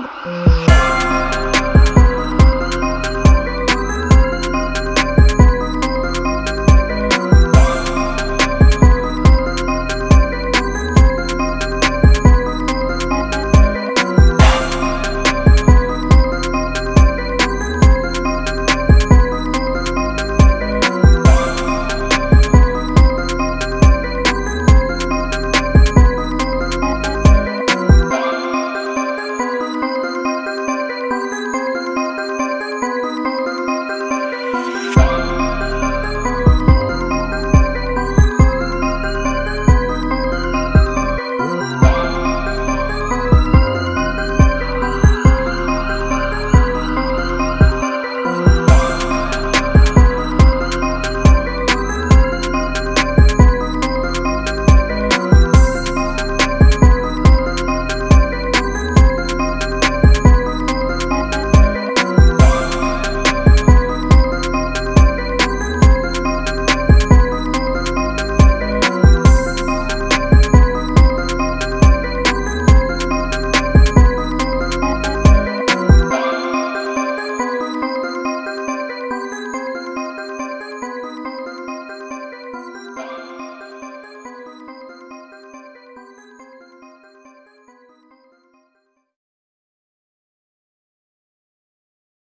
for